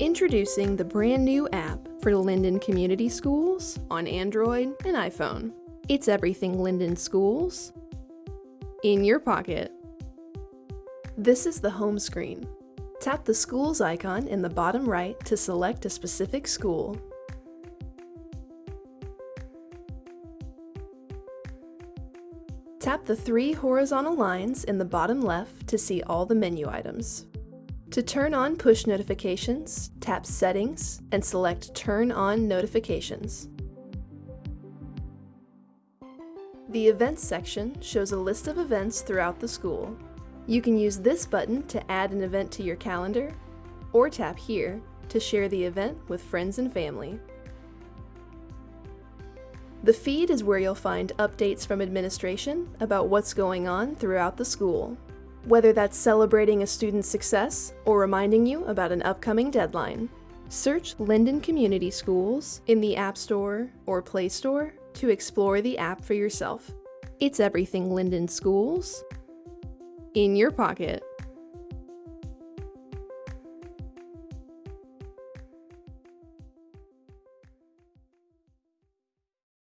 Introducing the brand new app for Linden Community Schools on Android and iPhone. It's everything Linden Schools in your pocket. This is the home screen. Tap the schools icon in the bottom right to select a specific school. Tap the three horizontal lines in the bottom left to see all the menu items. To turn on push notifications, tap Settings and select Turn on Notifications. The Events section shows a list of events throughout the school. You can use this button to add an event to your calendar, or tap here to share the event with friends and family. The feed is where you'll find updates from administration about what's going on throughout the school whether that's celebrating a student's success or reminding you about an upcoming deadline. Search Linden Community Schools in the App Store or Play Store to explore the app for yourself. It's everything Linden Schools in your pocket.